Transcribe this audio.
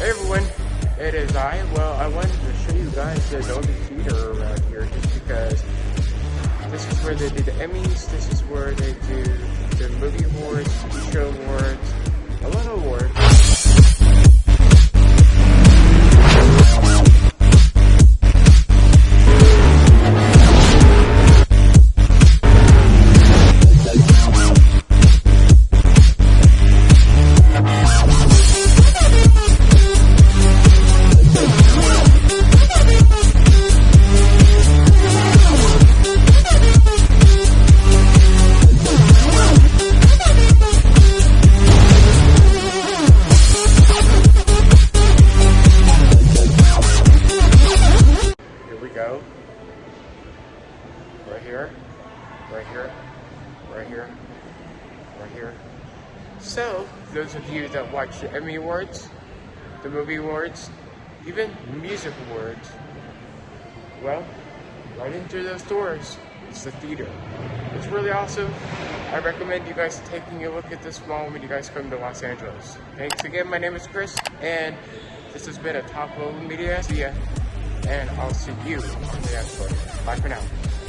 Hey everyone, it is I. Well, I wanted to show you guys the Dolby Theater around here just because this is where they do the Emmys, this is where they do the movie awards, show awards, Right here, right here, right here, right here. So, those of you that watch the Emmy Awards, the movie awards, even music awards, well, right into those doors, is the theater. It's really awesome. I recommend you guys taking a look at this mall when you guys come to Los Angeles. Thanks again, my name is Chris, and this has been a Top Level Media. See ya and I'll see you in the next one. Bye for now.